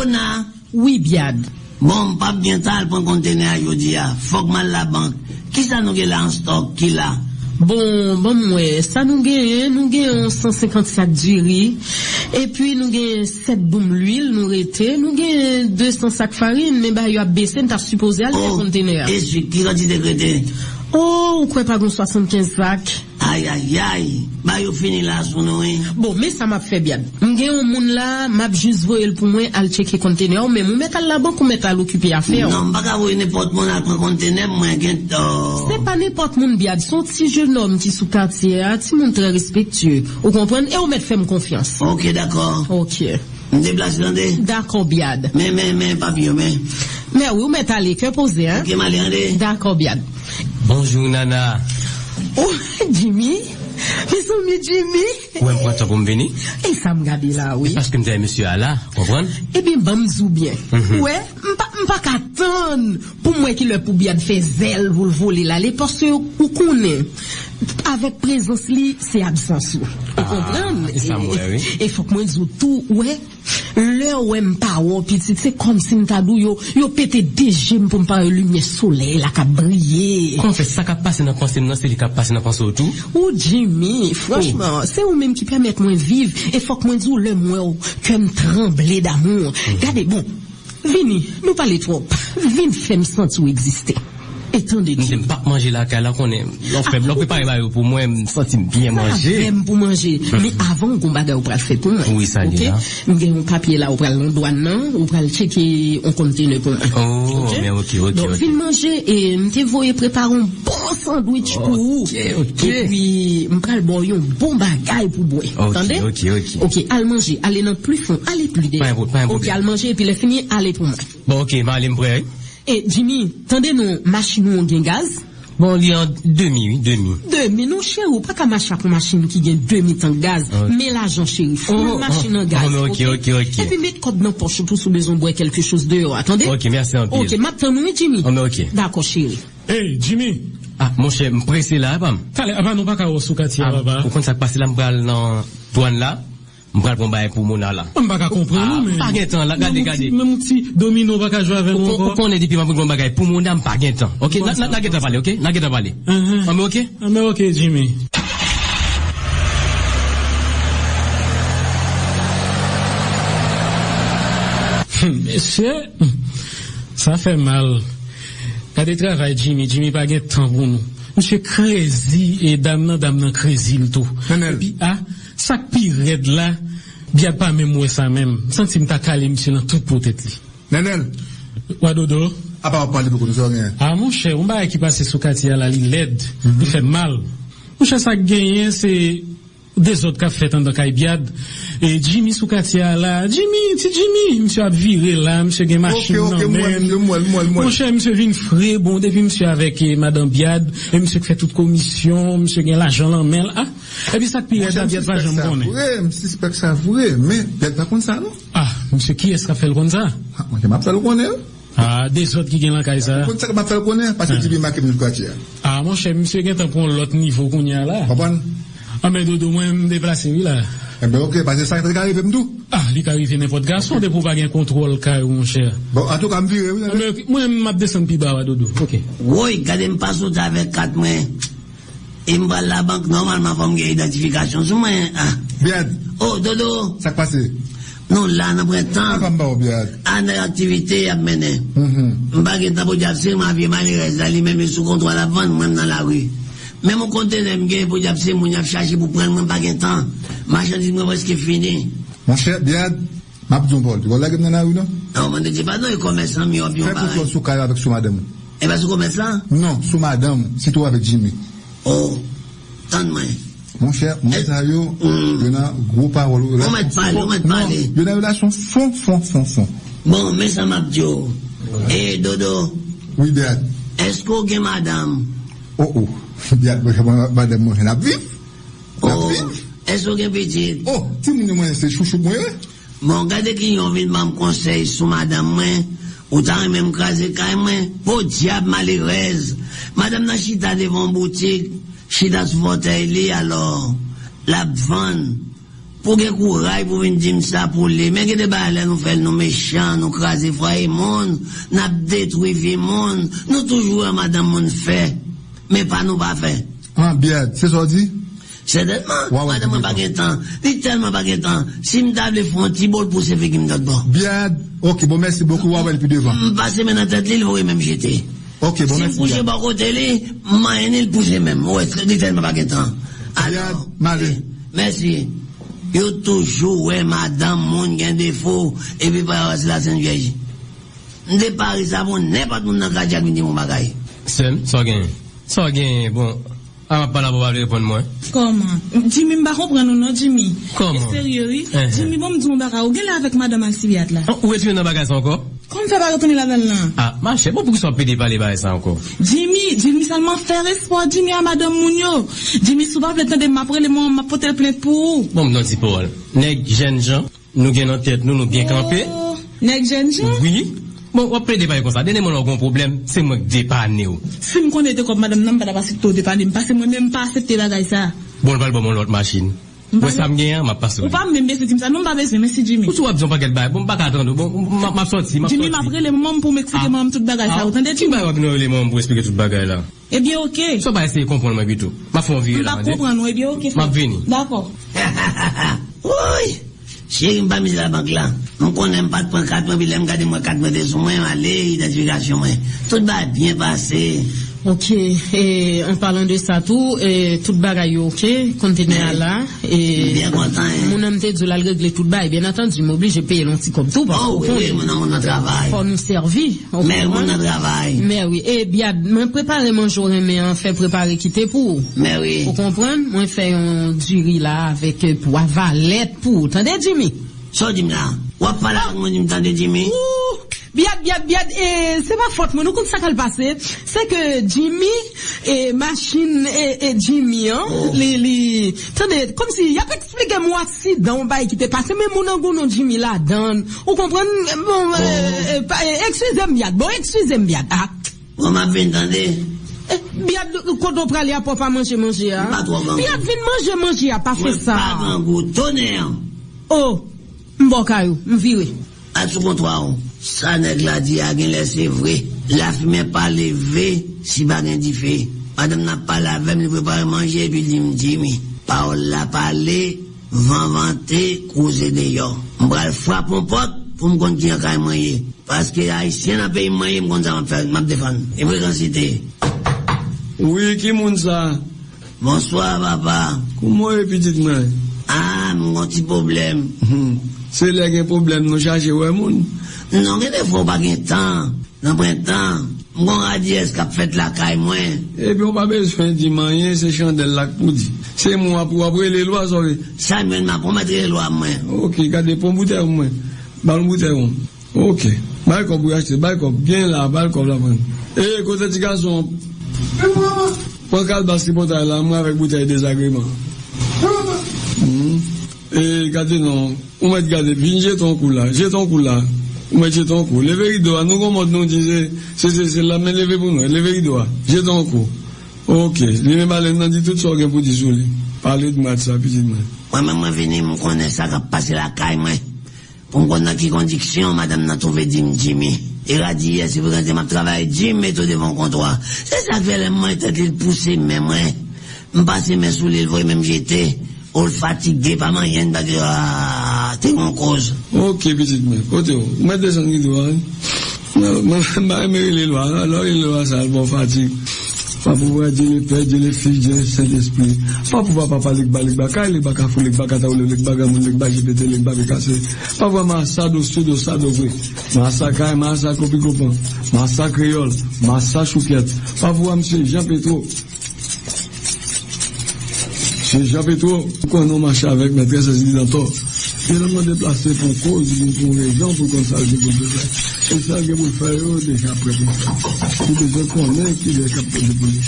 Ona, Oui, Biad. bon, pas bien tal pour conteneur aujourd'hui. Faut que mal la banque. Qui ça nous là en stock qui là? Bon, bon mwen, sa nou gen, nou gen 150 du riz, et puis nou gen 7 boum l'huile, nou rete, nou gen 200 sacs farine, men ba yo ap besen, ta supposé al Oh, le conteneur. et celui qui a dit décrété. Oh, ou kwe pa gon 75 sacs? Aïe, aïe, aïe. Bah, yo fini là sous nous, hein. Bon, men sa map fe biad. M gen yon moun la, map juz voyel pou mwen al cheke conteneur, men mou met al la bank ou met al occupé à faire. Non, pas qu'à voir n'importe mon à prendre conteneur, moi, gen, oh. Se pa n'importe moun biad, son ti jeune homme ti sou quartier, a, ti moun très respectueux. Ou kompren, e ou met fèm confiance. Ok, d'accord. Ok. Me déplace l'andé. D'accord, biad. Mais, mais, mais, papillon, mais. Mais oui, ou met ale, que posé, hein? Ok, m'allez, andé. D'accord, biad. Bonjour Nana. Oh, Jimmy? Mais son Jimmy? Ou m pran pour me venir? Et ça me gade là, oui. Parce que m monsieur Allah, comprendre? Eh bien, bon, m'zou bien. Ouais, m'pa, m'pa qu'attendre pour moi qui le pou biad fait zèle, vous le voler là, parce que, ou connaît, avec présence li, c'est absence ou. Vous Ah, comprenez? ça, moi, oui. Et faut que moi dise tout, l'heure où m'pa ou petit, c'est comme si m'tadou yo, yo pété déjà pour m'pa lumière soleil, la ka briller. Kon fè sa ka pase nan pensée nan, c'est li ka pase nan pensée autour. Ou Jimmy, franchement, c'est ou qui permet moi vivre et faut que moi dise le moi ou que me trembler d'amour. Regardez, bon, vini, nous parler trop. Vini fait me sentir exister. Étendez M dem pa manger la ka la konen. L'on fè, l'on prépare ba yo pou mwen, m senti bien manger. J'aime pour manger. Mais avant, qu'on bagay ou pral fait pour moi. Oui, ça, Ok? dit là. M'gen un papier là, ou pral nan, ou pral. Oh, ok, ok, vin m'te voye bon sandwich pour vous. Ok, ok. M'pral bon yon bon bagay pour boire. Ok, Entendez? ok, ok. Ok, al manger, allez dans plus plus un Ok, al manger et puis le fini, allez pour moi. Bon, ok, ma alem prè. Et Jimmy, tendez nous, machine ou gen gaz? Bon, li an demi, oui, demi. Demi, nou chè ou, pa ka macha pou machine ki gen demi tan gaz, Ok. mais l'argent chéri, faut Oh, une machine oh, en gaz. oh, ok, ok, ok. Et puis mettre code dans poche tout sous besoin de boire quelque chose dehors, attendez? Ok, merci en Ok, maintenant nous, Jimmy? Oh, mais ok. D'accord, chéri. Hey, Jimmy, Ah, mon chè, m presse la, pam. tale, avant nou pa ka ou sou kati Ah, baba. ou kon sa pase la m pral nan douane la, m pral bon baye pou mona la. On pa ka kompren Ah, nou, men. pa gen tan la, gade, gade. Mou ti domino pa ka jwa avè Ou anko. kon e dipi m bon bagay pou mona m pa gen tan. Ok, na, gen ta pale, ok? Na gen ta pale. Ah, mais ok? Ah, mais ok, Jimmy. Monsieur, ça fait mal. Kade travail Jimmy, Jimmy pa gen tan pou nou. Monsieur crazy et dame nan dame nan ah, sak pi red la, biad pa mèm wè sa mèm. Santi m ta kale monsieur nan tout potet li. Nenel, Wadodo? a pa wap pale pou kon nou rien. Ah, mon cher, on va qui passe sous là, il l'aide, il fait mal. Mon cher, ça gagne, c'est des autres qui fait dans Kaibiad. Et Jimmy sous quartier là, Jimmy, c'est Jimmy, monsieur a viré là, monsieur a machine Ok, ok, nan moi, men. moi, moi, moi, moi. Mon cher, monsieur vin frais, bon, depuis monsieur avec eh, madame Biad, monsieur qui fait toute commission, monsieur gagne l'argent en main, ah. Ebi sak pi yad ap yad pa jom konen. Msi spek sa vwè, men yad pa kon sa nou. Ah, mse ki eska fel kon sa? Mwen ke map sa lou konen. Ah, de sot ki gen lankay sa. Kon sa ke map sa lou konen, pasi ah. ti bi makim nou kwa tia. Ah, mwen che mse gen tan pon lot nivou kon ya la. Papan? Ah, men dodo mwen mdeplase wila. Ebe eh ok, pase sa yon karive mdou? Ah, li karive nepot gason okay. de pou pa gen kontrol kare ou monshe. Bon, an tou ka mvire. Ah, mwen map desen pi ba wadodo. Ok. Woy, gade mpaso ta vek kat mwen. Et m va la banque, normalement, faut m gen identification sous moi. Ah. Bien, Oh, Dodo, ça passe. non, là, pren Ah, temps. pas m'ba, bien. An activité ap menen. Mhm. M bagay tan pou diap se, ma vie malirez la li men sou kontrol la vente, mwen nan la rue. Men mon kontene m gen pou diap se, moun ap chache pou pren mwen bagay tan. Marchandise mwen preske fini? Mon cher, bien, m'a un bol. Tu vois là, que m'en a eu, non? Non, mwen te di pa non, yon commerçant mi op yon Fais pour toi sous avec sous madame. E ba sou commerçant? Non, sous madame, c'est toi avec Jimmy. Oh, tan mwen. Mon cher, moi, ça Mm. il y a gros parole. On m'a parlé, on m'a parlé. Il y a une relation fond, fond, fond, fond. Bon, men sa map diyo. E, Dodo, Oui, bien. esko gen madame? Oh, oh. Moi, madame, moi, je n'ai vif. Oh, esko gen petit? Oh, si moun mwen se chouchou mwen, Bon, gade ki yon vin mam konsey sou madame mwen, ou tan men mkaze kay mwen, po diab malirez. Madame nan chita devon boutik, chita li, alors, la van, pour gen courage pour venir dire ça pour les. Mais que des balles nous fait nous méchants, nous craser foyer monde, nous détruire vie monde, nous toujours madame monde fait, mais pas nous pas fait. Ah, bien, c'est ça dit? Certainement, Ouais, ouais, madame c'est pas de temps, dit tellement pas de temps. Si m'table font un petit bol pour se faire qui me donne bon. Bien, ok, bon, merci beaucoup, ouais, puis devant. M'passe maintenant tête l'île, vous même jeter. Ok, bon, Si merci. vous poussez bien. par côté li, m'a aîné le pousser même. Ouais, c'est dit tellement pas de temps. Alors, Marie. merci. Yo toujours, ouais, madame, moun gen défaut, et puis par c'est la Sainte Vierge. M'de Paris, ça bon, n'importe moun nan kajak mi di mon bagay. Sem, so gen. So gen, bon. A ma pa la pou pa repon mwen. Comment? Jimmy m'a comprendre non non Jimmy. Comment? Sérieux. Eh, eh. Jimmy bon me dit mon baka ou gen là avec madame Alcibiade là? Ou etu yon nan bagay sa anko? Comment fait pas retourner là-dedans là Ah, ma chè, bon pou ki so pede pale bagay sa anko? Jimmy, Jimmy seulement faire espoir Jimmy à madame Mounio. Jimmy souvent le temps de m'appeler moi m'a porter plainte pour. Bon, m don ti parol. Nèk jen jan, nou gen nan tèt nou, nou bien kampe. Oh, Nèg jeune gens? Oui. Bon, pale kon sa. Dene moun an kon problem, se mwen depane ou. Si me connais comme madame nan pas passer tout dépanner parce que moi même pas accepter bagay ça. Bon, val bon moun lot machine. Mba Wè sa m gen, ma pas Ou pas même besoin de ça non pas besoin merci Jimmy. Ou sou wap zon paket bagay, bon, baka atando, bon, ma, ma sorti, ma Jimmy m'a pris le moment pour m'expliquer Ah. moi tout bagay ça. Ah, Vous Jimmy bay wap nou le moun pou explike tout bagay la? Eh bien OK. Ba eseye kompon mwen bitou. Ma fon vire la, M'pas mande. comprendre eh bien OK. M'a vini. D'accord. Oui. Chéri, m'pas mis la banque là. On connaît pas de point 4 points, puis là, m'gade moi 4 points de sous moi, aller, identification. Tout va bien passer. Ok, et en parlant de ça tout, et tout bagay yo, ok, conteneur là, et Bien content, hein. mon homme te dit la régler tout bagay, bien entendu, m'oblige de payer l'anti comme tout, parce Oh, oui, oui, mon notre travail. faut nous servir. on Mais mon travail. Mais oui, et bien, moi préparer mon jour, mais en fait préparer quitter pour. Mais oui. Vous comprenez? Moi fait un riz là avec euh, poivre valette pour. Attendez, Jimmy? So, dis-moi là. Ou pas là, moi, dis-moi, t'entends, Jimmy? Ouh, Biad, biad, biad, et c'est pas faute, moi, nous, comme ça qu'elle passé, c'est que Jimmy, et machine, et, et Jimmy, hein, les, les, attendez, comme si, y a pas expliqué moi accident, bah, qui t'est passé, mais mon angon, non, Jimmy, là, dedans vous comprenez, bon, euh, euh, pas- euh, excusez-moi, biad, bon, excusez-moi, biad, ah, On m'a bien entendu? Eh, biad, quand on prend les à pas manger, manger, hein, Pas trop grand. biad, manger, manger, pas fait pas ça, grand goût. Tonnerre. oh, m'bokayou, m'viré, À sous comptoir. Ça nèg la dit a gen laissé vrai. La fumée pas levé si pas gen di fait. Madame n'a pas lavé, me préparer manger puis dit me dit mi. Parole la parler, vent vanter, causer d'ailleurs. M'bral frappe mon pote pour me continuer à manger. Parce que haïtien n'a pas manger, m'konn ça m'a faire, m'a défendre. Et fréquencité. Oui, qui moun ça Bonsoir papa. Comment est petite main Ah, mon petit problème. C'est là qu'il y a un problème, nous chercher ouais moun. Non, des fois pas gen temps. Dans le printemps, mon radies qui a fait la caille moi? Et puis on pas besoin de dire rien, c'est chandelle là pour dire. C'est moi pour après les lois. Samuel m'a promettre les lois moi. Ok, gardez pour bouteille moi. Bal bouteille moi. Ok. Comme pour acheter, bal comme bien là, comme là. man. Eh, côté petit garçon. Pour qu'elle basse ce bouteille là, moi avec bouteille désagrément. Et gardez non, on m'a dit gardez, viens j'ai ton coup là, j'ai ton coup là. On m'a dit ton coup. Levez rideau, nous comme nous disait, c'est c'est c'est la main levée pour nous, levez rideau. J'ai ton coup. Ok, les mêmes nous dit tout ça pour dire sur. Parlez de moi de ça, petite main. Moi-même, moi, venu, me connais ça qui passé la caille moi. Pour me connaître qui condition, madame n'a trouvé Jim Jimmy. Il a dit, si vous regardez ma travail, Jim, met tout devant comptoir. C'est ça que les mains, tête, il pousse, mais moi. Me passer mes sous l'île, voyez, même j'étais. ou le fatigué, pas moyen de dire, ah, t'es en cause. Ok, petite mère. Côté, vous mettez descendu du doigt. Mwen mè yon lè lwa, lò yon lwa sa albon fatik Pa pou wè djè lè pè, djè lè fi, djè lè sèd espri Pa pou wè papa lèk ba lèk ba, kaj lèk ba ka fou lèk ba kata ou lèk ba gamoun lèk ba jipete lèk ba bekase Pa pou wè masa do sè do sa do vwe Masa kaj, masa kopi kopan, masa kriol, masa chouket Pa pou wè msè Jean Petro Che Japetro, kon nou mache avèk mètre se zili lantor, te nan mwen deplase pou kouz, pou rejan, pou konsalje pou dejan. Konsalje pou fè yo, deja prepo. Pou dejan konnen ki deja kapte de pou li.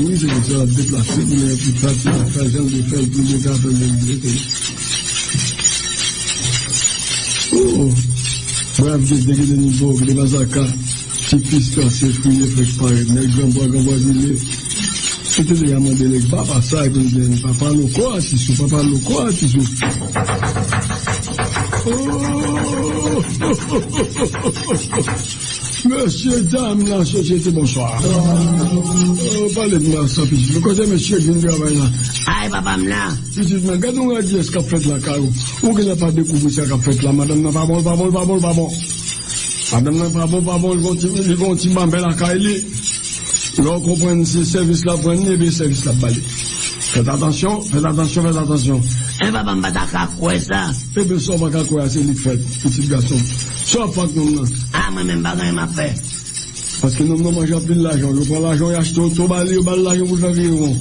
Oui, se mwen se la deplase pou mè pou pati, fè jan de fè, pou mè ka fè mè mè mè. Oh, bref, de deke de nivou, de mazaka, ki pis kase, fouye, fèk pare, mè gwen, bwa, gwen, bwa, gwen, mè. Seke de yaman denek ba pa sa e kon den Papa loko atisou, papa loko atisou Monsye dam nan sosyete bonsoir Palek nan sapi Mwen kote monsye gen gravay nan Ay papam nan Pisit nan, gade mwen adi eska fret la karou Ou gen apat dekouvri se ka fret la Madame nan pa bon, pa bon, pa bon, pa bon Madame nan pa bon, pa bon, li konti mambel akay li L'on comprenne si servis la prenne, ebe servis la pale. Fète atensyon, fète atensyon, fète atensyon. E pa pa mbata kakwe sa? Ebe son pa kakwe a, se li fète, piti gason. Son pa k nou mnen. A, mwen men bagan yon ma fè. Paske nou mnen manja pil l'ajon. Jou pran l'ajon, yache ton, ton bali, ou bali l'ajon, mwen javir yon.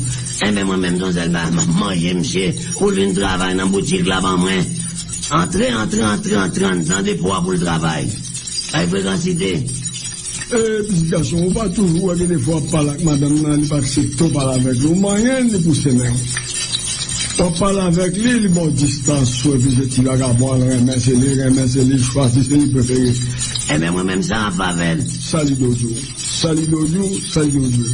Ebe mwen men mton zel ba, manje msè, ou l'un travay nan boutik la ban mwen. Entre, entre, entre, entre, entre, entre, pou apou l'travay. A yon frekansite. Pisikasyon, ou pa toujou wè ki de fwa palak madame nan li pa aksepto pala vek lou, mayen li pou semen. Ou pala vek li, li bon distansou, pi se ti wak apwa, remen se li, remen se li, chwa si se li preferi. E men mwen men sa apavel. Sa li dojou, sa li dojou, sa li dojou.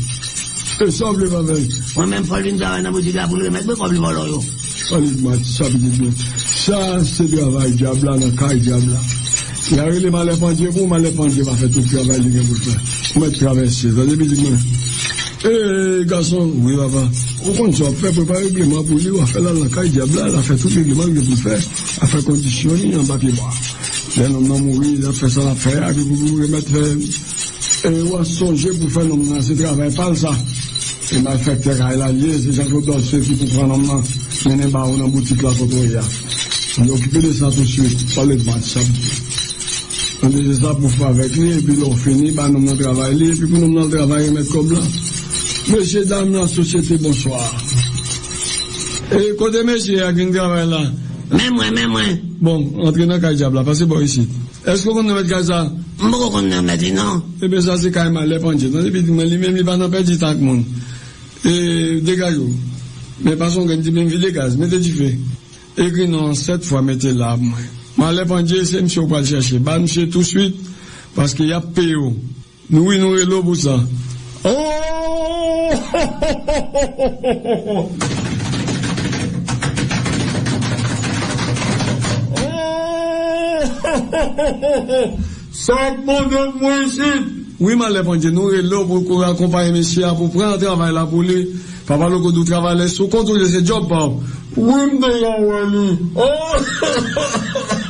E sa vle vavel. Mwen men fol vin zavè nan bouti la pou remet, mwen kon vle volo yo. Sa li dojou, sa li dojou. Sa se travay diabla nan kaj diabla. Yare li male pandye, pou male pandye pa fe tout travay li gen bout la. Mwen travesse, zade bi di mwen. E, gason, oui baba, ou kon so pe prepare bleman pou li ou a fe la lakay diabla, la fe tout bleman gen pou fe, a fe kondisyonin an bapye mwa. Den om nan mouri, la fe sa la fe, a ki pou pou remet fe, e ou a sonje pou fe nom nan se travay pal sa. E mal fek te ray la liye, se jako do se ki pou pran nom nan, menen ba ou nan boutik la koto ya. An yo kipe de sa tout suite, palet mat sa boutik. An de sa pou fwa vek li, epi lor fini, ba nom nan travay li, epi pou nom nan travay remet kob la. Mèche dam nan sosyete, bonsoir. E kote mèche ak yon travay la? Mè mwen, mè mwen. Bon, entre nan kaj diab la, pase bo yisi. Esko kon nan met kaj sa? Mbo kon nan met li nan. Ebe sa se kaj man le panche, nan epi di men li men li ban nan pe di tak moun. E dekaj ou. Mè pason gen di men vi dekaj, mè te di fe. Ekri nan set fwa mette la mwen. Mwen lè pandye se msè ou pal chèche. Ba msè tout suite, paske ya peyo. Nou inou e lò pou sa. Oh! Sak moun an mwen sit Oui man le pandye nou e lò pou kou akompaye mesye a pou pren travay la pou li Pa pa lò kou dou travay le sou kontou le se job pa Oui mde yon wè li Oh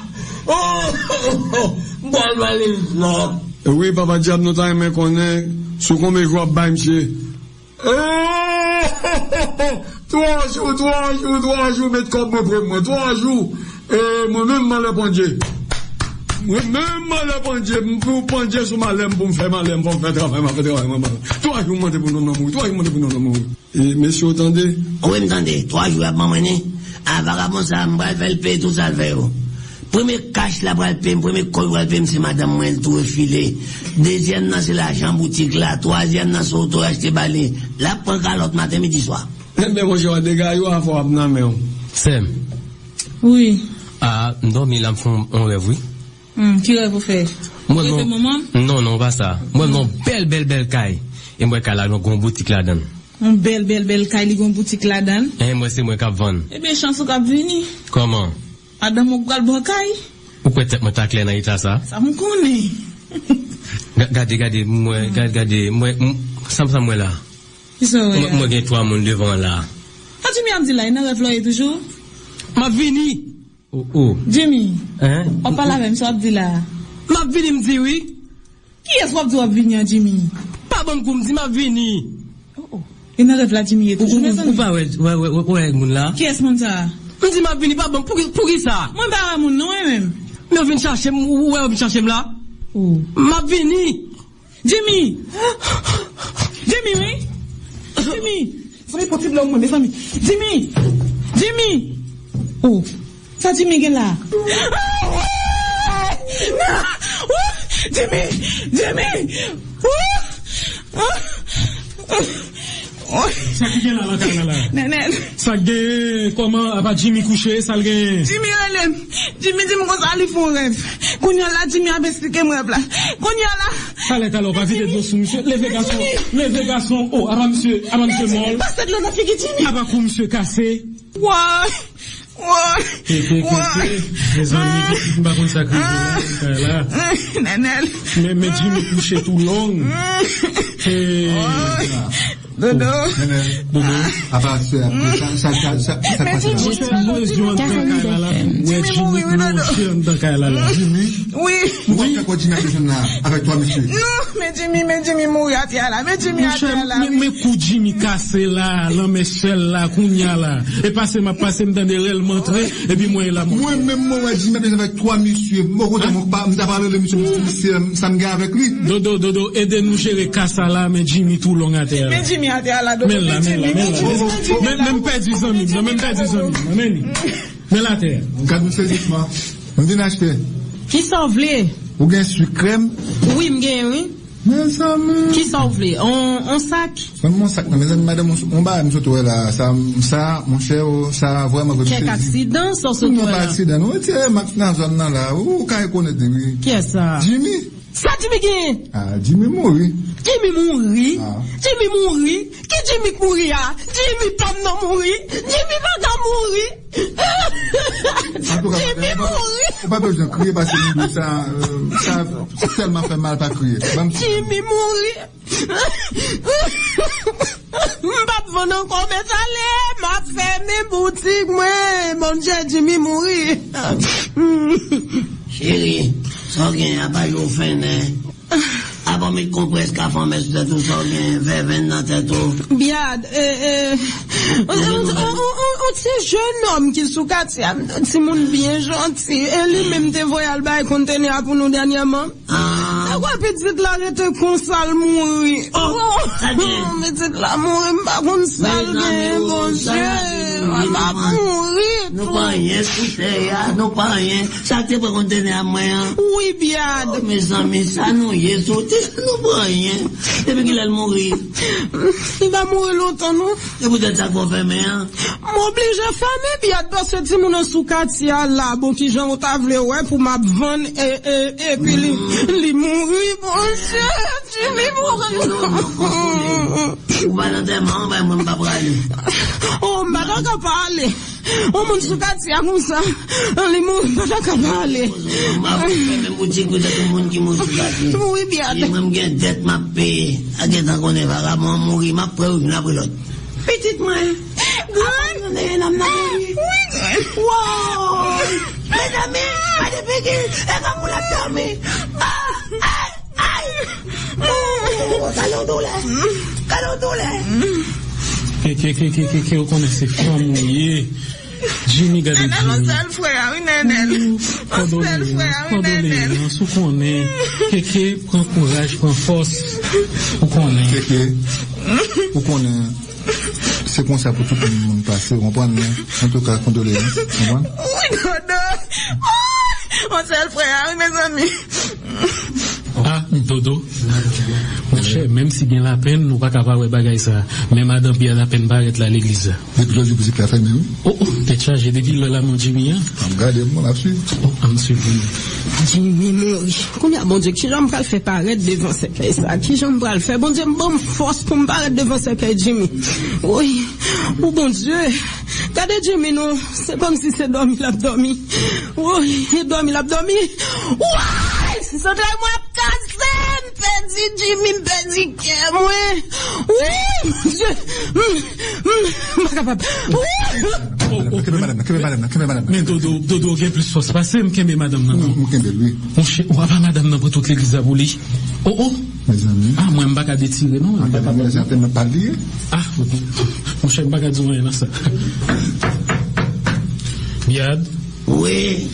Mwen wale vlog. Ewe, papa diap nou tan men konen, sou kon me jwa bay msye. Trois jou, trois jou, trois jou, met kom mwen pre mwen. Trois jou, mwen men mwen le pondje. Mwen men mwen le pondje, mwen pou pondje sou malem pou mwen fe malem, pou mwen fe travay, mwen fe travay, mwen malem. Trois jou mwen te pou nou nan mou, trois jou mwen te pou nou nan mou. E, mesi, otande? Ouwe, mtande, trois jou ap mwen mweni. Avara mwen sa mbal felpe, tout sa lve yo. Premier cash la bral pem, premier col bral pem, c'est madame moi tout refilé. Deuxième nan c'est l'argent boutique là, troisième nan c'est auto acheter balé. La prend l'autre matin midi soir. Eh, mais bonjour des gars, yo afo ap nan mais Sam. Oui. Ah, non mais là font on rêve oui. Hum, qui rêve vous faire Moi non. Non non, pas ça. Moi non belle belle belle caille. Et moi kala non gon boutique là dedans. Un bel, bel, bel kay li gon boutik la dan. E, eh, mwen eh se mwen kap van. E, be chanson kap vini. Koman? Adam mwen pral bwakay. Ou kwen tek mwen takle nan ita sa? Sa mwen konen. Gade, gade, mwen, gade, gade, mwen, sam sam mwen la. Mwen mwen gen 3 moun devan la. A Jimmy Abdilay nan refloye toujou? Ma vini. Ou, ou. Jimmy, Hein? ou pala men sou la. Ma vini mdi oui? Ki es wap di wap vini an Jimmy? Pa bon koum di ma vini. Ou, ou. E nan refla Jimmy e toujou. Ou pa wè, wè, wè, wè, wè, moun la. Ki es moun ta? Ou, ou. Mwen di ma vini pa bon, pou ki pou ki sa? Mwen ba moun nou e men. Mwen vini chache m, ou e vini chache m la? Ou. Ma vini. Jimmy! Jimmy, oui? Jimmy! Fon potib la ou mwen, mes ami. Jimmy! Jimmy! Ou. Sa Jimmy gen la? Jimmy! Jimmy! Ou! Ou! Sa ki gen la la kan la la? Nenen, Sa gen, koman, apa Jimmy couché, sal gen? Jimmy relem. Jimmy di mwen kon sa li fon rev. Koun yon la Jimmy ap esplike mwen rev la. Koun yon la, Fallait alors pas vite de sous monsieur. Levez garçon, levez garçon. Oh, avant monsieur, avant monsieur Moll. Pas de l'on a fait Jimmy. Nanel. Mais, mais Jimmy couché tout long. Dodo. Dodo. se, sa, sa, sa, sa, là. Là. Oui. là, avec toi, monsieur. Non, mais Jimmy, mais Jimmy mourir à terre là. Mais Jimmy à terre là. mais, coup Jimmy cassé là, l'homme échelle là, kounya là. Et passé m'a passé me dans des réels montré, et puis moi, il a montré. Moi-même, moi, Jimmy avec toi, monsieur. Moi, on m'a m'a parlé de monsieur, monsieur, ça me garde avec lui. Dodo, dodo, aidez-nous gérer Kassa là, mais Jimmy tout long à terre. Mais Jimmy dix amis, non, même pas dix amis, mais Mais la. Quand nous saisissement, on vient acheter. Qui s'en vle? Ou crème. Oui, m'gen, oui. Mais ça, me... Qui s'en vle? On? C'est mon sac, mais madame, on va, monsieur, toi, là, ça, ça, mon cher, ça, vraiment, vous Kek aksidans sa Tout le monde sotwa pas la? accident, non? Tiens, maintenant, zone là, là, ou, connaît, oui. Kè sa? Jimmy? Sa Jimmy gen? Ah, Jimmy mouri. Jimmy mouri? Ah. Jimmy mouri? Ki Jimmy mouri a? Jimmy pam nan mouri? Jimmy pa nan mouri? Jimmy mouri? va pas besoin de crier parce que nous, ça, euh, ça, ça tellement fait mal pas crier. Bon, Jimmy mouri? Mbap von an kon met ale, map feme boutik mwen, mon jè Jimmy mouri. Chéri, So gen apay ou fene. Apan mi kompres ka fome sou de tout so gen, ve ven nan. Biad, on, ti jeune homme ki sou kati am, ti moun bien gentil, e li menm te voyal bay kontene apou nou danyaman. Kwa petit la rete konsal mouri. Oh. Petit la mouri mba konsal gen, mba mouri. nou pa rien koute ya, nou pa rien. Sa te kontene. Oui, biad. Oh, mes sa nou ye sote, ti sa nou banyen. Depi ki lèl mouri. Li va mouri lontan nou. E pou det sa kon fèmè an. M'oblije fèmè pi at bas se ti moun an sou kati ya la. Bon ki jan ou ta vle wè pou ma van e e e pi li mm. li mouri. Bon chè, ti li mouri. Ou ba nan teman, ba moun pa prale. Ou mba nan ka pale. Ou moun sou kati a mousa. An li moun mba nan ka pale. Mba moun ti koute tout moun ki moun sou kati. Oui, biade. Mwen gen det ma pe. A gen tan konen vara, moun mouri, ma pre ou mna pre lot. Petit mwen. Gwan. Mwen gen nan mna mouri. Oui, gwan. Wow. Mwen ame, mwen de peke. E kan moun la ferme. Ah. Ke, ke, ke, ke, ke, ou konen se fam mouye. Jimmy oui, konen. Keke, pren pren. Ou konen. Kéké, ou c'est comme ça pour tout le monde passer, vous comprenez? En tout cas, condoléances? Oui, On frère, oui, mes amis. Dodo. Mon chè, mèm si gen la pen, nou pa kapab wè bagay sa. Mè madame pi a la pen baret la l'eglize. Depuis l'autre, vous êtes la famille? Oh, oh, te chaje depi lè la mon Jimmy, hein? Regardez, moi, là-dessus. Oh, am suivi. Jimmy. Koumya, bon dieu, ki jan pral fè paret devan se kay sa? Ki jan pral fè? Bon dieu, mbom fos pou mparet devan se kay Jimmy. Oui, ou bon dieu, kade Jimmy nou, se kom si se dormi l'abdomi. Oui, e dormi l'abdomi. Ouay, si se tre mwen kase, mpedi Jimmy, mpedi kè mwen. Oui, mon dieu, mm, mpa kapab. Oui, Kébé madame, madame, madame. Men dodo, dodo gen plus fos pase, madame nan. Mou kébé, lui, Mon chè, ou ava madame nan pou tout. Oh, oh, mes amis. ah, mwen mbaka detire, non? En fait, mais certainement pas lié. Ah, mon chè, mbaka nan sa. Biad, Oui,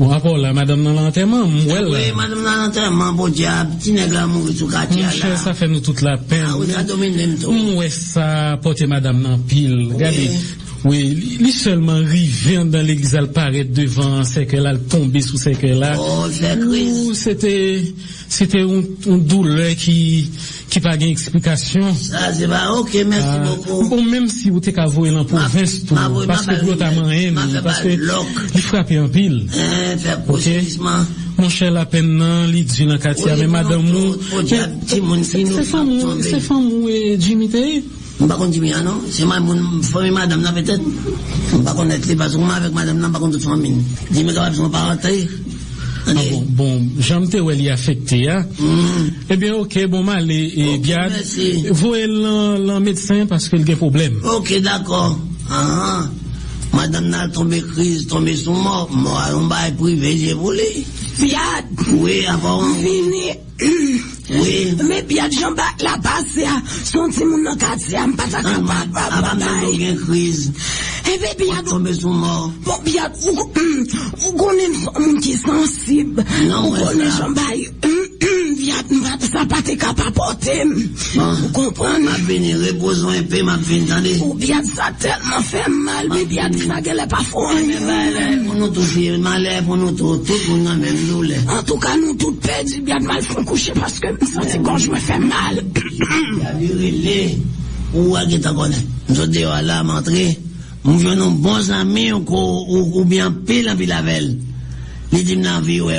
ou apò la madame nan l'enterman, mwèl oui, la. madame nan anterman, bon diab, ti neg la mouri sou kati Mon a chè, la. sa fè nou tout la pen. Ah, ou sa domine mto. Mwen sa pote madame nan pil. Gade, oui, li, seulement rive dans l'église, elle paraît devant, c'est qu'elle a tombé sous c'est qu'elle a. Oh, c'était, c'était un, un douleur qui, qui pas gain explication. Sa, se ba, ok, mersi Ah, beaucoup. bon, même si vous t'es qu'à voir dans province tout, parce que ma rien, parce pas que il frappe en pile. Fè prosédisman. Mon chè la pen nan, li di nan katia, men madame mou. Faut dire petit monde qui nous Se fam mou, tomber. se fam mou e Jimmy te e? Ah? C'est ma mon famille madame là peut-être. Parce que moi avec madame toute famille. Parenté. Ah bon, bon, jam te wè li afekte ya. Ebyen, ok, bon ma le, e Ok, biad, merci. voe lan, lan medsen paske l gen problem. Ok, d'accord. Ah, ah. Madame n'a tombé crise, tombé sous mort. Moi, on va privé, j'ai volé. Biad, Oui, avant. vini. Oui. Mè pi ak jan bak la base ya, son ti moun nan kati ya, mpata kapat pa batay. gen kriz. E pe pi ak... Tombe sou mor. Po pi ak, ou konen moun ki sensib. Ou konen jan bak... pati kapapote. Bon. Ou kompran? M'a reposons un peu, m'a. Ou biad sa telman fe mal. Mais pour nous tous, c'est malheur pour nous tous, tout même. En tout cas, nous toutes perdu, biad mal fon coucher parce que me senti quand je me fais mal. Ou à qui t'en connaît. Nous sommes dehors là, m'entrer. Nous venons bons amis, ou, bien pile en pile avec elle. M'en vie, ouais,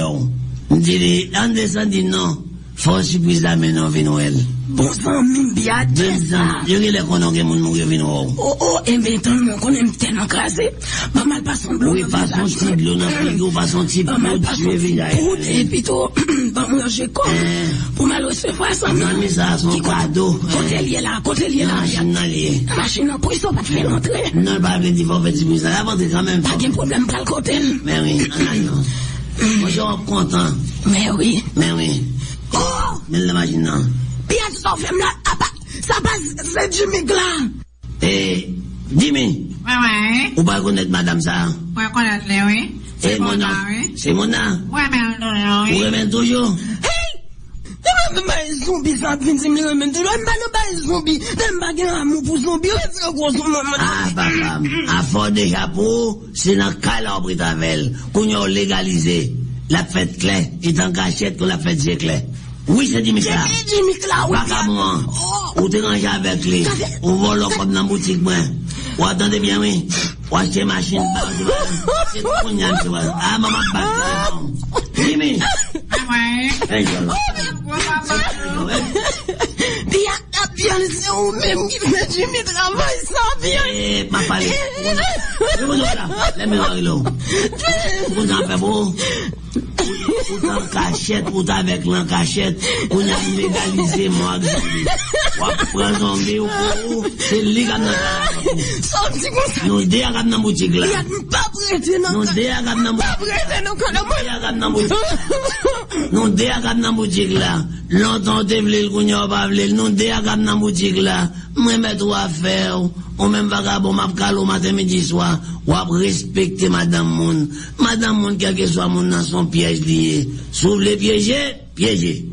on. Il dit, en descendant, non. Faut surprise la main, non, vino elle. Bon sang, mi biad, Deux c'est ans, ça. il y a les qu'on a moun mourir vino ou. Oh, oh. Pas mal. Oui, pas son petit bleu dans le frigo, pas son petit Pas mal et puis tout, pas manger comme. Eh. Pour mal recevoir ça. On a mis ça à son te bruit, ça va porter quand même. Pas de problème pour le côté. Mais oui, non, non. Moi, je suis content. Mais oui. Mais oui. Oh, Mais la machine, non. bien ça fait là, ah bah, ça passe, c'est Jimmy Glan. Eh, Jimmy, Ouais, ouais. ou pas connaître madame ça? Ouais, connaître les, oui. C'est mon nom. oui. C'est mon nom. Ouais, mais Vous oui. revenez toujours? Hey! Deme ba e zombi sa vin si mle remen tout. Deme ba ne ba zombi. Deme ba gen amou pou zombi. Ou se gros zombi. Papa, à fort déjà pour, c'est dans calabre Britavel, qu'on y a légalisé la fête claire, et en cachette que la fête c'est clair. Oui, c'est Jimmy oui. Oh. Ou ranger avec lui? Ou comme dans la boutique, moi? Ou attendez bien, oui? Ou acheter machine. C'est a. Ah, maman, pas Jimmy. Ouais, ouais. Hey, Jolo. Ouais, papa. Bien, ah, bien, c'est ou même qui fait Jimmy travail sans bien. Eh, ma parle. Je vous Ou tan kachet, ou tan vek lan kachet, ou nan legalize mwak zombi. Wap pran zombi ou pou ou, se li kat nan kachet. Son ti kon sa. Non de a kat nan boutik la. Yat mi pa prete nan. Non de a kat nan boutik la. Pa prete nan kon nan boutik. Non de a kat nan boutik la. Lontan te vle l kounyo pa vle, non de a kat nan boutik la. Mettre à faire. Ou même vagabond m'a calé matin midi soir. À respecter madame moun. Madame moun quel que soit moun dans son piège lié. S'ouvre les piéger.